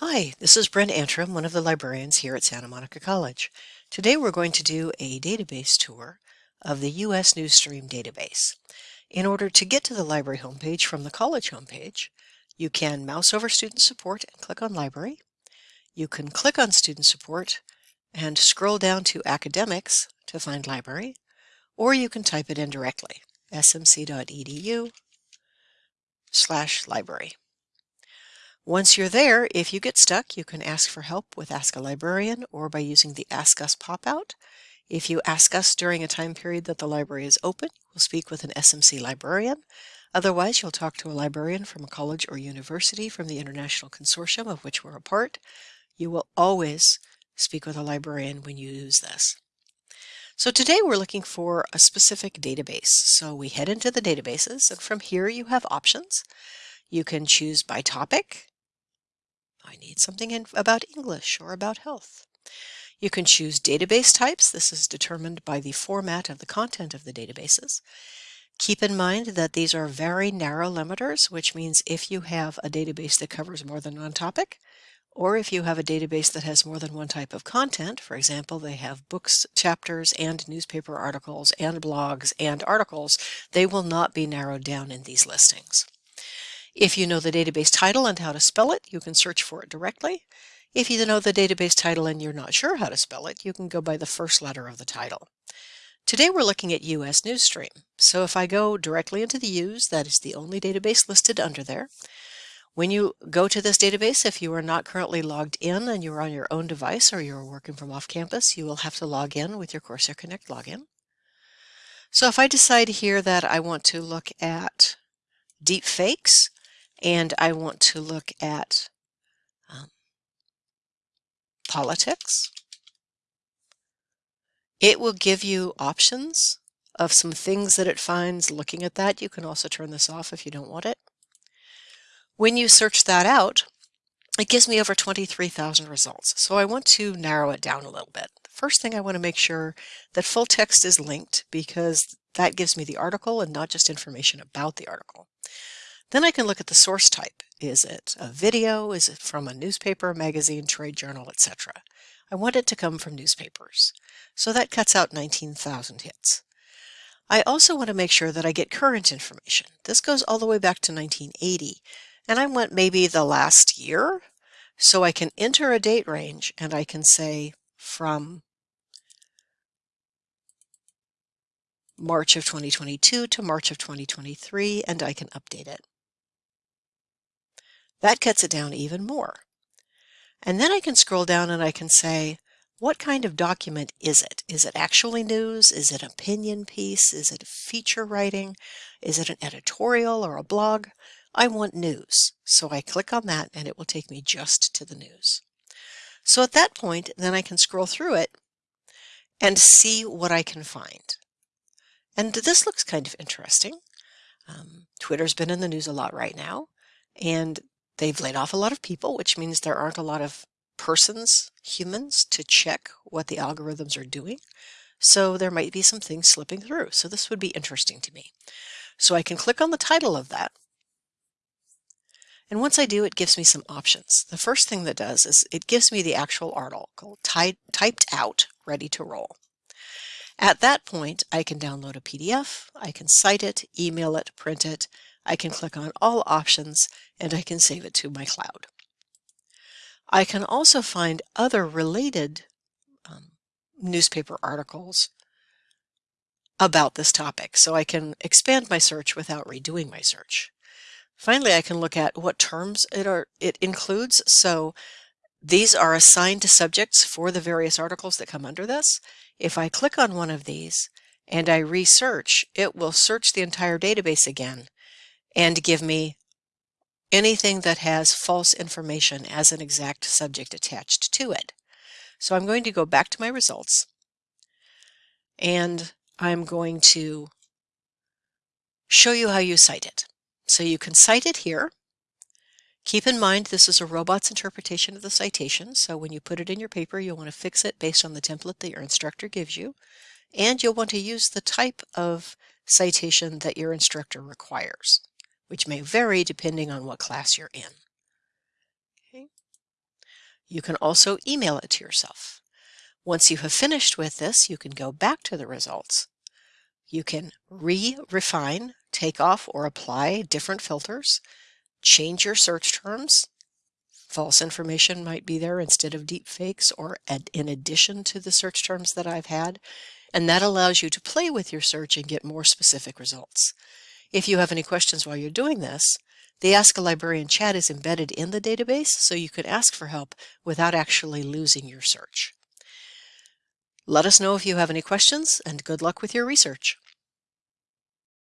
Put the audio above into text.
Hi, this is Brent Antrim, one of the librarians here at Santa Monica College. Today we're going to do a database tour of the U.S. Newsstream database. In order to get to the library homepage from the college homepage, you can mouse over Student Support and click on Library. You can click on Student Support and scroll down to Academics to find Library, or you can type it in directly, smc.edu slash library. Once you're there, if you get stuck, you can ask for help with Ask a Librarian or by using the Ask Us pop-out. If you ask us during a time period that the library is open, we'll speak with an SMC librarian. Otherwise, you'll talk to a librarian from a college or university from the international consortium of which we're a part. You will always speak with a librarian when you use this. So today we're looking for a specific database. So we head into the databases and from here you have options. You can choose by topic, I need something in, about English or about health. You can choose database types. This is determined by the format of the content of the databases. Keep in mind that these are very narrow limiters, which means if you have a database that covers more than one topic, or if you have a database that has more than one type of content, for example, they have books, chapters, and newspaper articles, and blogs, and articles, they will not be narrowed down in these listings. If you know the database title and how to spell it, you can search for it directly. If you know the database title and you're not sure how to spell it, you can go by the first letter of the title. Today we're looking at US Newsstream. So if I go directly into the Use, that is the only database listed under there. When you go to this database, if you are not currently logged in and you're on your own device or you're working from off campus, you will have to log in with your Corsair Connect login. So if I decide here that I want to look at deep fakes, and I want to look at um, politics. It will give you options of some things that it finds looking at that. You can also turn this off if you don't want it. When you search that out, it gives me over 23,000 results. So I want to narrow it down a little bit. First thing I want to make sure that full text is linked because that gives me the article and not just information about the article. Then I can look at the source type. Is it a video? Is it from a newspaper, magazine, trade journal, etc.? I want it to come from newspapers. So that cuts out 19,000 hits. I also want to make sure that I get current information. This goes all the way back to 1980, and I want maybe the last year. So I can enter a date range and I can say from March of 2022 to March of 2023, and I can update it. That cuts it down even more. And then I can scroll down and I can say, what kind of document is it? Is it actually news? Is it an opinion piece? Is it feature writing? Is it an editorial or a blog? I want news. So I click on that and it will take me just to the news. So at that point, then I can scroll through it and see what I can find. And this looks kind of interesting. Um, Twitter's been in the news a lot right now, and They've laid off a lot of people, which means there aren't a lot of persons, humans, to check what the algorithms are doing. So there might be some things slipping through. So this would be interesting to me. So I can click on the title of that. And once I do, it gives me some options. The first thing that does is it gives me the actual article typed out, ready to roll. At that point, I can download a PDF, I can cite it, email it, print it, I can click on all options and I can save it to my cloud. I can also find other related um, newspaper articles about this topic, so I can expand my search without redoing my search. Finally, I can look at what terms it, are, it includes. So these are assigned to subjects for the various articles that come under this. If I click on one of these and I research, it will search the entire database again and give me anything that has false information as an exact subject attached to it. So I'm going to go back to my results and I'm going to show you how you cite it. So you can cite it here. Keep in mind this is a robot's interpretation of the citation, so when you put it in your paper you'll want to fix it based on the template that your instructor gives you, and you'll want to use the type of citation that your instructor requires which may vary depending on what class you're in. Okay. You can also email it to yourself. Once you have finished with this, you can go back to the results. You can re-refine, take off or apply different filters, change your search terms. False information might be there instead of deep fakes or in addition to the search terms that I've had. And that allows you to play with your search and get more specific results. If you have any questions while you're doing this, the Ask a Librarian chat is embedded in the database, so you can ask for help without actually losing your search. Let us know if you have any questions, and good luck with your research.